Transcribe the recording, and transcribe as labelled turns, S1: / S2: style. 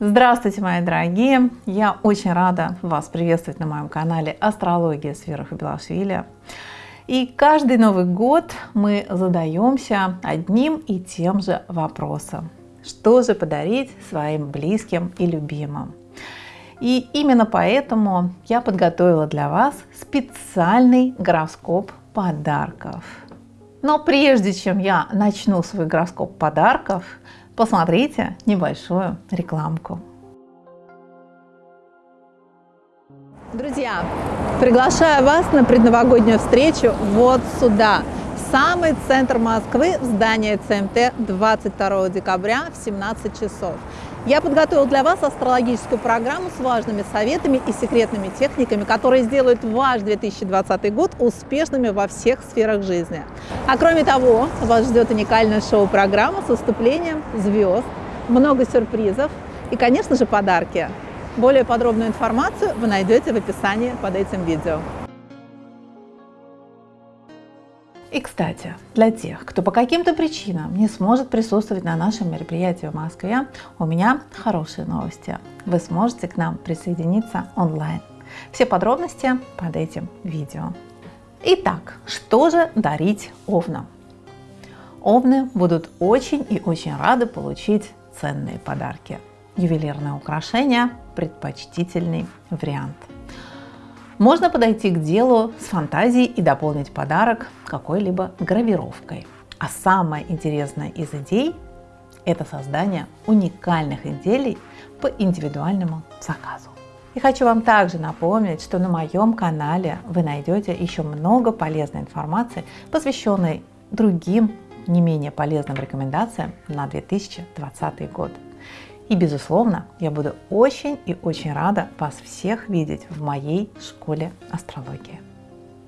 S1: Здравствуйте, мои дорогие! Я очень рада вас приветствовать на моем канале Астрология с Белашвили. И каждый Новый год мы задаемся одним и тем же вопросом. Что же подарить своим близким и любимым? И именно поэтому я подготовила для вас специальный гороскоп подарков. Но прежде чем я начну свой гороскоп подарков, посмотрите небольшую рекламку. Друзья, приглашаю вас на предновогоднюю встречу вот сюда, самый центр Москвы, в здание ЦМТ 22 декабря в 17 часов. Я подготовил для вас астрологическую программу с важными советами и секретными техниками, которые сделают ваш 2020 год успешными во всех сферах жизни. А кроме того, вас ждет уникальная шоу-программа с выступлением звезд, много сюрпризов и, конечно же, подарки. Более подробную информацию вы найдете в описании под этим видео. И, кстати, для тех, кто по каким-то причинам не сможет присутствовать на нашем мероприятии в Москве, у меня хорошие новости. Вы сможете к нам присоединиться онлайн. Все подробности под этим видео. Итак, что же дарить овнам? Овны будут очень и очень рады получить ценные подарки. Ювелирное украшение – предпочтительный вариант – можно подойти к делу с фантазией и дополнить подарок какой-либо гравировкой. А самое интересное из идей – это создание уникальных изделий по индивидуальному заказу. И хочу вам также напомнить, что на моем канале вы найдете еще много полезной информации, посвященной другим не менее полезным рекомендациям на 2020 год. И, безусловно, я буду очень и очень рада вас всех видеть в моей школе астрологии.